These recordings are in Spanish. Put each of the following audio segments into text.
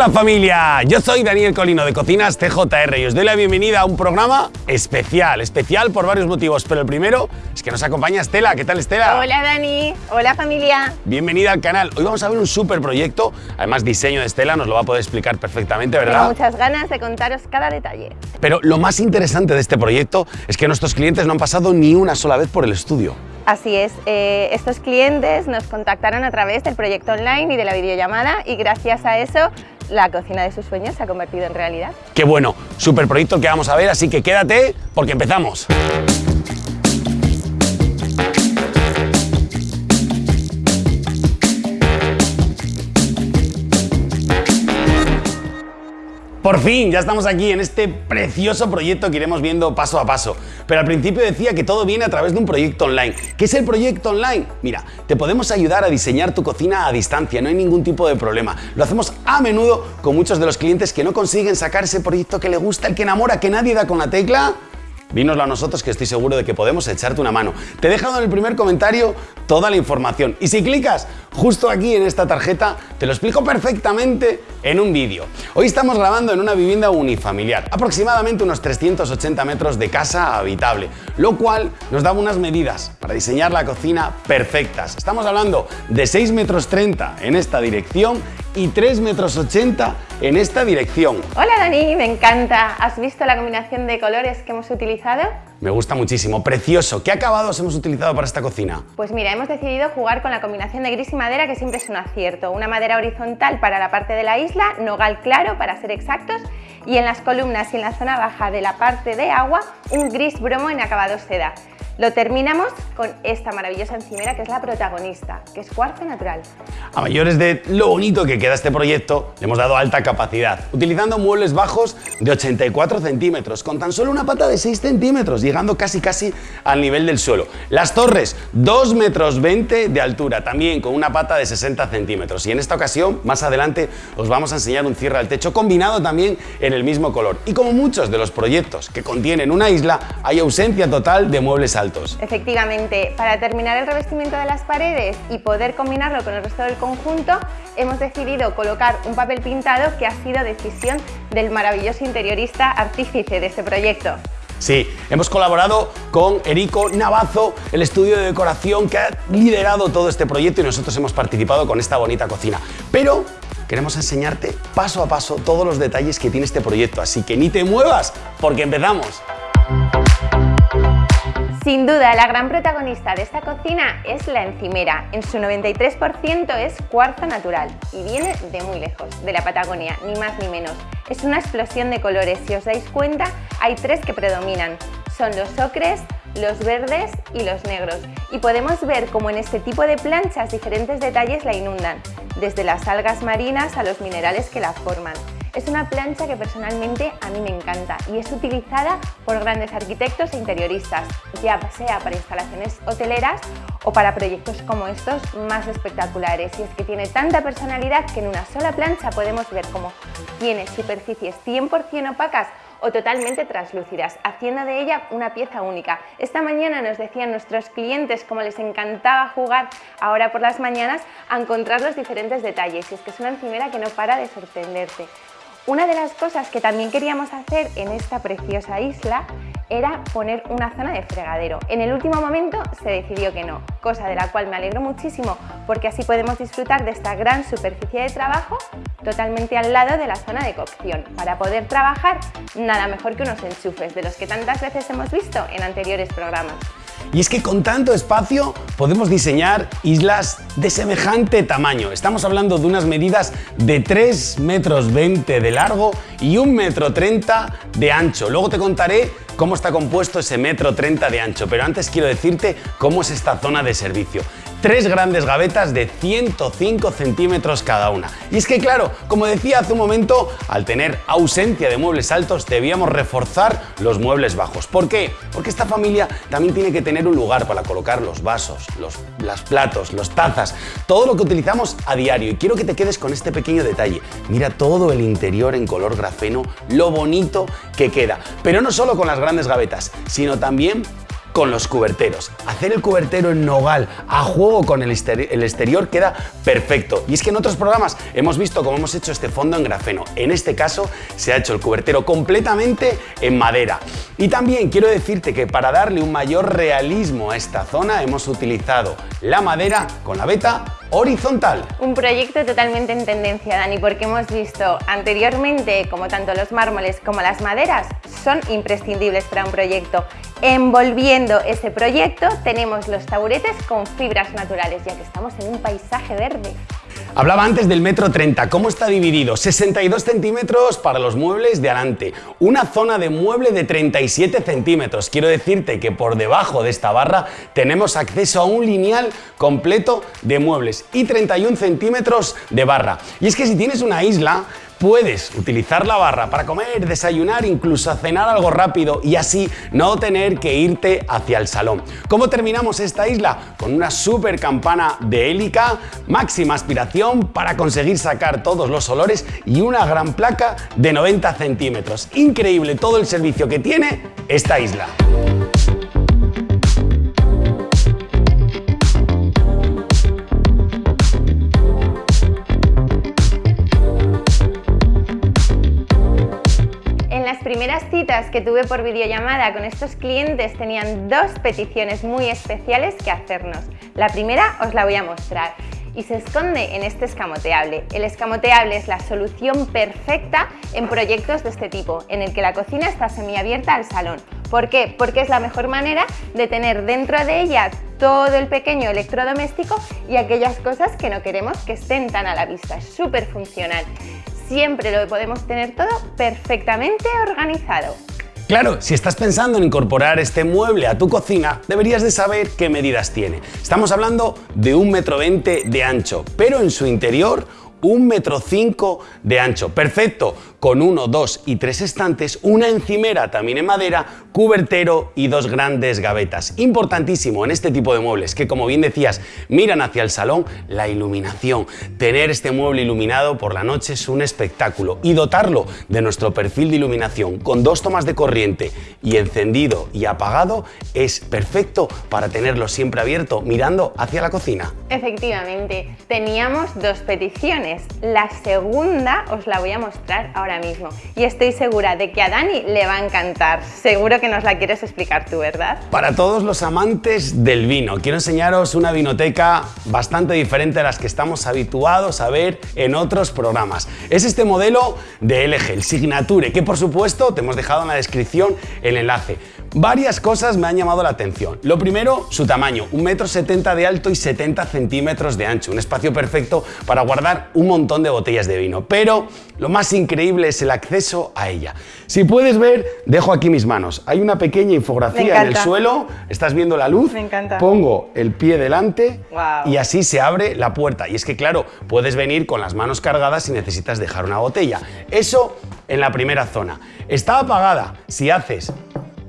Hola familia, yo soy Daniel Colino de Cocinas TJR y os doy la bienvenida a un programa especial, especial por varios motivos, pero el primero es que nos acompaña Estela. ¿Qué tal Estela? Hola Dani, hola familia. Bienvenida al canal. Hoy vamos a ver un súper proyecto, además diseño de Estela, nos lo va a poder explicar perfectamente, ¿verdad? Tengo muchas ganas de contaros cada detalle. Pero lo más interesante de este proyecto es que nuestros clientes no han pasado ni una sola vez por el estudio. Así es, eh, estos clientes nos contactaron a través del proyecto online y de la videollamada y gracias a eso la cocina de sus sueños se ha convertido en realidad. Qué bueno, súper proyecto que vamos a ver, así que quédate porque empezamos. Por fin, ya estamos aquí en este precioso proyecto que iremos viendo paso a paso. Pero al principio decía que todo viene a través de un proyecto online. ¿Qué es el proyecto online? Mira, te podemos ayudar a diseñar tu cocina a distancia, no hay ningún tipo de problema. Lo hacemos a menudo con muchos de los clientes que no consiguen sacar ese proyecto que le gusta, el que enamora, que nadie da con la tecla Dínoslo a nosotros que estoy seguro de que podemos echarte una mano. Te he dejado en el primer comentario toda la información y si clicas justo aquí en esta tarjeta te lo explico perfectamente en un vídeo. Hoy estamos grabando en una vivienda unifamiliar, aproximadamente unos 380 metros de casa habitable, lo cual nos da unas medidas para diseñar la cocina perfectas. Estamos hablando de 6 metros 30 en esta dirección y 3 metros 80 en esta dirección. Hola Dani, me encanta. ¿Has visto la combinación de colores que hemos utilizado? Me gusta muchísimo, precioso. ¿Qué acabados hemos utilizado para esta cocina? Pues mira, hemos decidido jugar con la combinación de gris y madera que siempre es un acierto. Una madera horizontal para la parte de la isla, nogal claro para ser exactos y en las columnas y en la zona baja de la parte de agua un gris bromo en acabado seda. Lo terminamos con esta maravillosa encimera que es la protagonista, que es cuarzo natural. A mayores de lo bonito que queda este proyecto, le hemos dado alta capacidad, utilizando muebles bajos de 84 centímetros, con tan solo una pata de 6 centímetros, llegando casi casi al nivel del suelo. Las torres, 2 metros 20 de altura, también con una pata de 60 centímetros. Y en esta ocasión, más adelante, os vamos a enseñar un cierre al techo combinado también en el mismo color. Y como muchos de los proyectos que contienen una isla, hay ausencia total de muebles altos Efectivamente, para terminar el revestimiento de las paredes y poder combinarlo con el resto del conjunto, hemos decidido colocar un papel pintado que ha sido decisión del maravilloso interiorista artífice de este proyecto. Sí, hemos colaborado con Erico Navazo, el estudio de decoración que ha liderado todo este proyecto y nosotros hemos participado con esta bonita cocina. Pero queremos enseñarte paso a paso todos los detalles que tiene este proyecto, así que ni te muevas porque empezamos. Sin duda, la gran protagonista de esta cocina es la encimera. En su 93% es cuarzo natural y viene de muy lejos, de la Patagonia, ni más ni menos. Es una explosión de colores, si os dais cuenta, hay tres que predominan. Son los ocres, los verdes y los negros. Y podemos ver cómo en este tipo de planchas diferentes detalles la inundan, desde las algas marinas a los minerales que la forman. Es una plancha que personalmente a mí me encanta y es utilizada por grandes arquitectos e interioristas, ya sea para instalaciones hoteleras o para proyectos como estos más espectaculares. Y es que tiene tanta personalidad que en una sola plancha podemos ver cómo tiene superficies 100% opacas o totalmente translúcidas, haciendo de ella una pieza única. Esta mañana nos decían nuestros clientes cómo les encantaba jugar ahora por las mañanas a encontrar los diferentes detalles y es que es una encimera que no para de sorprenderte. Una de las cosas que también queríamos hacer en esta preciosa isla era poner una zona de fregadero. En el último momento se decidió que no, cosa de la cual me alegro muchísimo porque así podemos disfrutar de esta gran superficie de trabajo totalmente al lado de la zona de cocción. Para poder trabajar, nada mejor que unos enchufes, de los que tantas veces hemos visto en anteriores programas. Y es que con tanto espacio podemos diseñar islas de semejante tamaño. Estamos hablando de unas medidas de 3 metros 20 de largo y 1 metro 30 de ancho. Luego te contaré cómo está compuesto ese metro 30 de ancho, pero antes quiero decirte cómo es esta zona de servicio tres grandes gavetas de 105 centímetros cada una. Y es que claro, como decía hace un momento, al tener ausencia de muebles altos debíamos reforzar los muebles bajos. ¿Por qué? Porque esta familia también tiene que tener un lugar para colocar los vasos, los las platos, los tazas, todo lo que utilizamos a diario. Y quiero que te quedes con este pequeño detalle. Mira todo el interior en color grafeno, lo bonito que queda. Pero no solo con las grandes gavetas, sino también con los cuberteros. Hacer el cubertero en nogal a juego con el, exterior queda perfecto. Y es que en otros programas hemos visto cómo hemos hecho este fondo en grafeno. En este caso se ha hecho el cubertero completamente en madera. Y también quiero decirte que para darle un mayor realismo a esta zona hemos utilizado la madera con la veta horizontal. Un proyecto totalmente en tendencia, Dani, porque hemos visto anteriormente como tanto los mármoles como las maderas son imprescindibles para un proyecto. Envolviendo ese proyecto tenemos los taburetes con fibras naturales, ya que estamos en un paisaje verde. Hablaba antes del metro 30, ¿cómo está dividido? 62 centímetros para los muebles de adelante, una zona de mueble de 37 centímetros. Quiero decirte que por debajo de esta barra tenemos acceso a un lineal completo de muebles y 31 centímetros de barra. Y es que si tienes una isla, Puedes utilizar la barra para comer, desayunar, incluso cenar algo rápido y así no tener que irte hacia el salón. ¿Cómo terminamos esta isla? Con una super campana de hélica, máxima aspiración para conseguir sacar todos los olores y una gran placa de 90 centímetros. Increíble todo el servicio que tiene esta isla. Que tuve por videollamada con estos clientes tenían dos peticiones muy especiales que hacernos. La primera os la voy a mostrar y se esconde en este escamoteable. El escamoteable es la solución perfecta en proyectos de este tipo, en el que la cocina está semiabierta al salón. ¿Por qué? Porque es la mejor manera de tener dentro de ella todo el pequeño electrodoméstico y aquellas cosas que no queremos que estén tan a la vista. Es súper funcional siempre lo podemos tener todo perfectamente organizado. Claro, si estás pensando en incorporar este mueble a tu cocina, deberías de saber qué medidas tiene. Estamos hablando de un metro veinte de ancho, pero en su interior un metro cinco de ancho. Perfecto, con uno, dos y tres estantes, una encimera también en madera, cubertero y dos grandes gavetas. Importantísimo en este tipo de muebles que, como bien decías, miran hacia el salón, la iluminación. Tener este mueble iluminado por la noche es un espectáculo y dotarlo de nuestro perfil de iluminación con dos tomas de corriente y encendido y apagado es perfecto para tenerlo siempre abierto mirando hacia la cocina. Efectivamente, teníamos dos peticiones. La segunda os la voy a mostrar ahora mismo y estoy segura de que a Dani le va a encantar. Seguro que nos la quieres explicar tú, ¿verdad? Para todos los amantes del vino, quiero enseñaros una vinoteca bastante diferente a las que estamos habituados a ver en otros programas. Es este modelo de LG, el Signature, que por supuesto te hemos dejado en la descripción el enlace. Varias cosas me han llamado la atención. Lo primero, su tamaño, 1,70 m de alto y 70 centímetros de ancho, un espacio perfecto para guardar un montón de botellas de vino. Pero lo más increíble es el acceso a ella. Si puedes ver, dejo aquí mis manos. Hay una pequeña infografía en el suelo, estás viendo la luz, me encanta. pongo el pie delante y así se abre la puerta. Y es que claro, puedes venir con las manos cargadas si necesitas dejar una botella. Eso en la primera zona. Está apagada. Si haces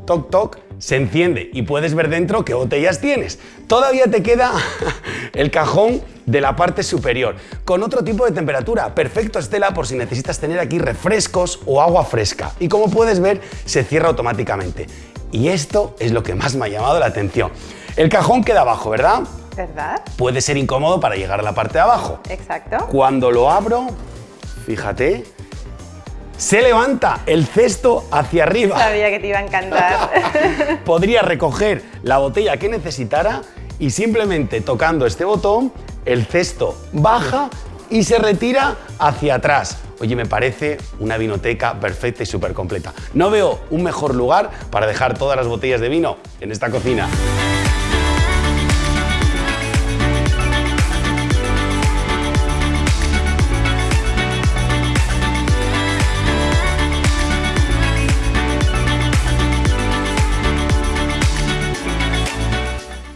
toc toc, se enciende y puedes ver dentro qué botellas tienes. Todavía te queda el cajón de la parte superior, con otro tipo de temperatura. Perfecto, Estela, por si necesitas tener aquí refrescos o agua fresca. Y como puedes ver, se cierra automáticamente. Y esto es lo que más me ha llamado la atención. El cajón queda abajo, ¿verdad? ¿Verdad? Puede ser incómodo para llegar a la parte de abajo. Exacto. Cuando lo abro, fíjate, se levanta el cesto hacia arriba. Sabía que te iba a encantar. Podría recoger la botella que necesitara y simplemente tocando este botón, el cesto baja y se retira hacia atrás. Oye, me parece una vinoteca perfecta y súper completa. No veo un mejor lugar para dejar todas las botellas de vino en esta cocina.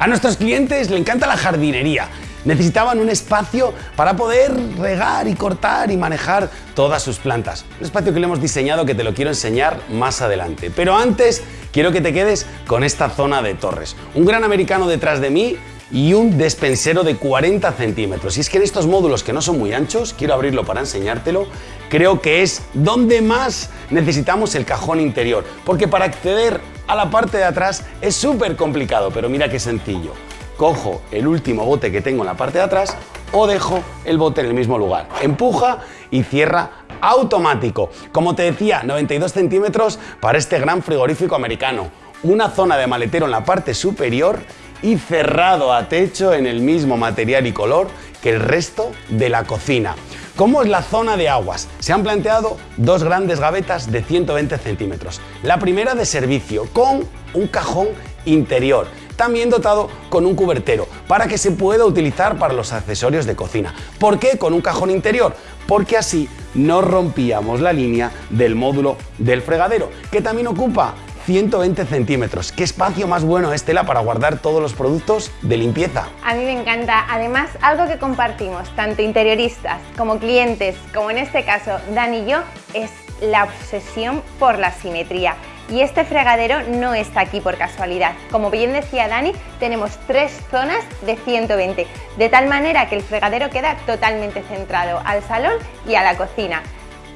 A nuestros clientes le encanta la jardinería. Necesitaban un espacio para poder regar y cortar y manejar todas sus plantas. Un espacio que le hemos diseñado que te lo quiero enseñar más adelante. Pero antes quiero que te quedes con esta zona de torres. Un gran americano detrás de mí y un despensero de 40 centímetros. Y es que en estos módulos que no son muy anchos, quiero abrirlo para enseñártelo, creo que es donde más necesitamos el cajón interior. Porque para acceder a la parte de atrás es súper complicado, pero mira qué sencillo. Cojo el último bote que tengo en la parte de atrás o dejo el bote en el mismo lugar. Empuja y cierra automático. Como te decía, 92 centímetros para este gran frigorífico americano. Una zona de maletero en la parte superior y cerrado a techo en el mismo material y color que el resto de la cocina. ¿Cómo es la zona de aguas? Se han planteado dos grandes gavetas de 120 centímetros. La primera de servicio con un cajón interior, también dotado con un cubertero para que se pueda utilizar para los accesorios de cocina. ¿Por qué con un cajón interior? Porque así no rompíamos la línea del módulo del fregadero, que también ocupa 120 centímetros. ¿Qué espacio más bueno es Tela para guardar todos los productos de limpieza? A mí me encanta. Además, algo que compartimos, tanto interioristas como clientes, como en este caso Dani y yo, es la obsesión por la simetría. Y este fregadero no está aquí por casualidad. Como bien decía Dani, tenemos tres zonas de 120, de tal manera que el fregadero queda totalmente centrado al salón y a la cocina.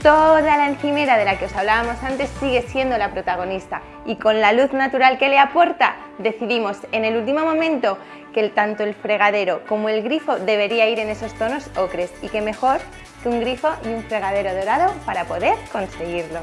Toda la encimera de la que os hablábamos antes sigue siendo la protagonista y con la luz natural que le aporta decidimos en el último momento que tanto el fregadero como el grifo debería ir en esos tonos ocres y que mejor que un grifo y un fregadero dorado para poder conseguirlo.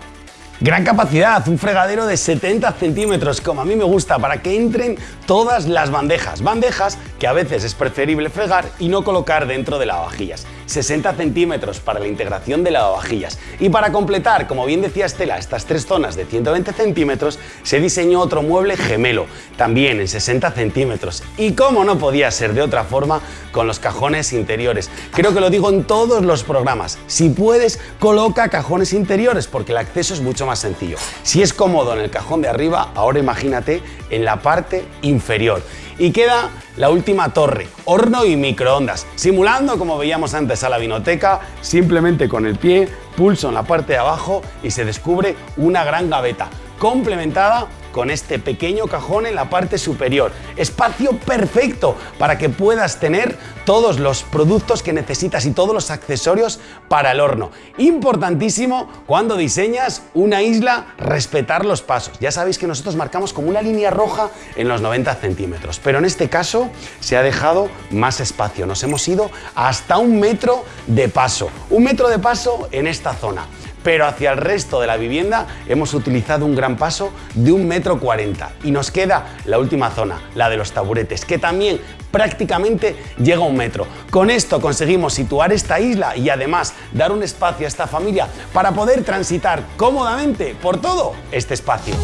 Gran capacidad, un fregadero de 70 centímetros, como a mí me gusta, para que entren todas las bandejas. Bandejas que a veces es preferible fregar y no colocar dentro de lavavajillas. 60 centímetros para la integración de lavavajillas. Y para completar, como bien decía Estela, estas tres zonas de 120 centímetros, se diseñó otro mueble gemelo, también en 60 centímetros. Y como no podía ser de otra forma, con los cajones interiores. Creo que lo digo en todos los programas. Si puedes, coloca cajones interiores, porque el acceso es mucho más sencillo. Si es cómodo en el cajón de arriba, ahora imagínate en la parte inferior. Y queda la última torre, horno y microondas, simulando como veíamos antes a la vinoteca, simplemente con el pie, pulso en la parte de abajo y se descubre una gran gaveta, complementada con este pequeño cajón en la parte superior. Espacio perfecto para que puedas tener todos los productos que necesitas y todos los accesorios para el horno. Importantísimo cuando diseñas una isla, respetar los pasos. Ya sabéis que nosotros marcamos como una línea roja en los 90 centímetros, pero en este caso se ha dejado más espacio. Nos hemos ido hasta un metro de paso. Un metro de paso en esta zona pero hacia el resto de la vivienda hemos utilizado un gran paso de un metro cuarenta y nos queda la última zona, la de los taburetes, que también prácticamente llega a un metro. Con esto conseguimos situar esta isla y además dar un espacio a esta familia para poder transitar cómodamente por todo este espacio.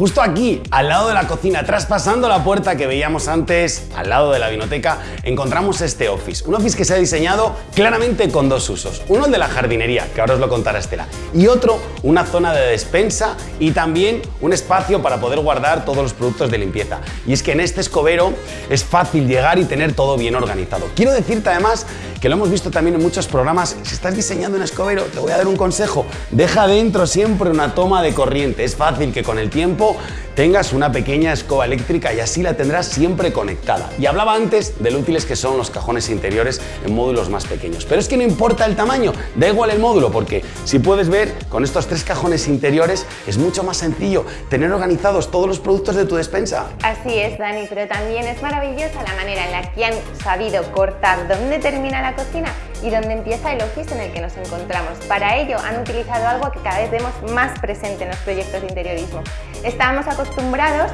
Justo aquí, al lado de la cocina, traspasando la puerta que veíamos antes, al lado de la vinoteca, encontramos este office. Un office que se ha diseñado claramente con dos usos. Uno el de la jardinería, que ahora os lo contará Estela, y otro una zona de despensa y también un espacio para poder guardar todos los productos de limpieza. Y es que en este escobero es fácil llegar y tener todo bien organizado. Quiero decirte además que lo hemos visto también en muchos programas, si estás diseñando un escobero, te voy a dar un consejo, deja dentro siempre una toma de corriente. Es fácil que con el tiempo people tengas una pequeña escoba eléctrica y así la tendrás siempre conectada. Y hablaba antes de lo útiles que son los cajones interiores en módulos más pequeños. Pero es que no importa el tamaño, da igual el módulo, porque si puedes ver, con estos tres cajones interiores es mucho más sencillo tener organizados todos los productos de tu despensa. Así es, Dani, pero también es maravillosa la manera en la que han sabido cortar dónde termina la cocina y dónde empieza el office en el que nos encontramos. Para ello han utilizado algo que cada vez vemos más presente en los proyectos de interiorismo. Estábamos acostumbrados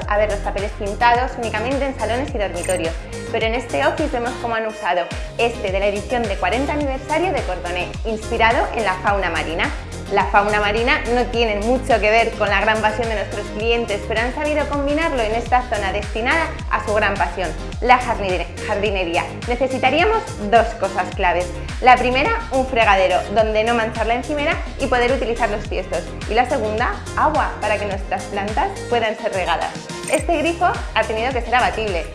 a ver los papeles pintados únicamente en salones y dormitorios, pero en este office vemos cómo han usado este de la edición de 40 aniversario de Cordoné, inspirado en la fauna marina. La fauna marina no tiene mucho que ver con la gran pasión de nuestros clientes, pero han sabido combinarlo en esta zona destinada a su gran pasión, la jardinería. Necesitaríamos dos cosas claves. La primera, un fregadero, donde no manchar la encimera y poder utilizar los tiestos. Y la segunda, agua, para que nuestras plantas puedan ser regadas. Este grifo ha tenido que ser abatible,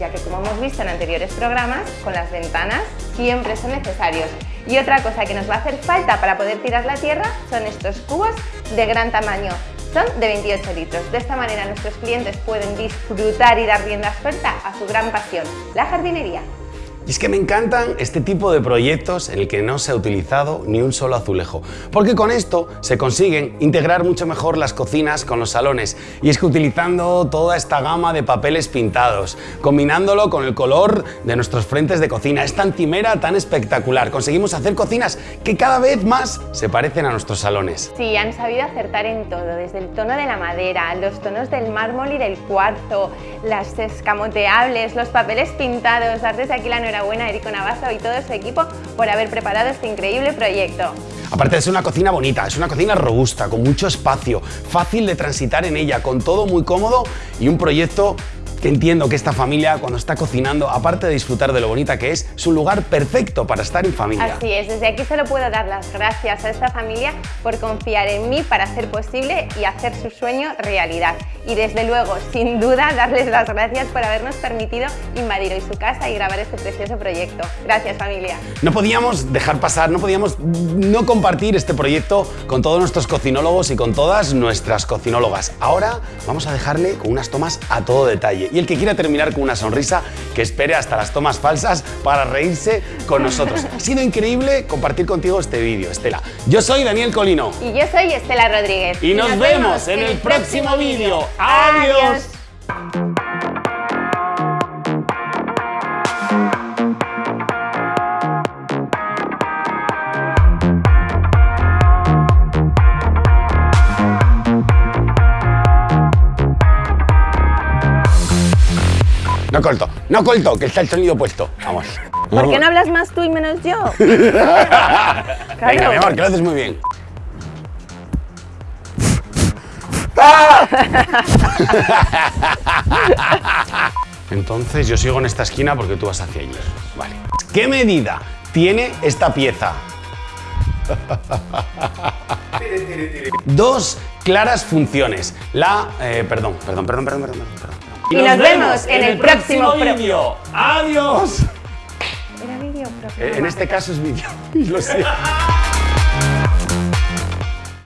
ya que como hemos visto en anteriores programas, con las ventanas siempre son necesarios. Y otra cosa que nos va a hacer falta para poder tirar la tierra son estos cubos de gran tamaño. Son de 28 litros. De esta manera nuestros clientes pueden disfrutar y dar rienda suelta a su gran pasión, la jardinería. Y es que me encantan este tipo de proyectos en el que no se ha utilizado ni un solo azulejo, porque con esto se consiguen integrar mucho mejor las cocinas con los salones. Y es que utilizando toda esta gama de papeles pintados, combinándolo con el color de nuestros frentes de cocina, esta encimera tan espectacular, conseguimos hacer cocinas que cada vez más se parecen a nuestros salones. Sí, han sabido acertar en todo, desde el tono de la madera, los tonos del mármol y del cuarzo, las escamoteables, los papeles pintados, dar desde aquí la enhorabuena a Erico Navazo y todo su equipo por haber preparado este increíble proyecto. Aparte ser una cocina bonita, es una cocina robusta, con mucho espacio, fácil de transitar en ella, con todo muy cómodo y un proyecto que entiendo que esta familia cuando está cocinando, aparte de disfrutar de lo bonita que es, es un lugar perfecto para estar en familia. Así es, desde aquí se lo puedo dar las gracias a esta familia por confiar en mí para hacer posible y hacer su sueño realidad. Y desde luego, sin duda, darles las gracias por habernos permitido invadir hoy su casa y grabar este precioso proyecto. Gracias familia. No podíamos dejar pasar, no podíamos no compartir este proyecto con todos nuestros cocinólogos y con todas nuestras cocinólogas. Ahora vamos a dejarle con unas tomas a todo detalle y el que quiera terminar con una sonrisa, que espere hasta las tomas falsas para reírse con nosotros. Ha sido increíble compartir contigo este vídeo, Estela. Yo soy Daniel Colino. Y yo soy Estela Rodríguez. Y, nos, vemos en el próximo vídeo. ¡Adiós! No corto, no corto, que está el sonido puesto. Vamos. ¿Por qué no hablas más tú y menos yo? Venga, mi amor, que lo haces muy bien. Entonces yo sigo en esta esquina porque tú vas hacia allí. Vale. ¿Qué medida tiene esta pieza? Dos claras funciones. La... eh, perdón, perdón, perdón, perdón, perdón, perdón. Y nos vemos en el próximo pro- vídeo. ¡Adiós! Era vídeo, profe. Eh, En este caso es vídeo. Lo sé.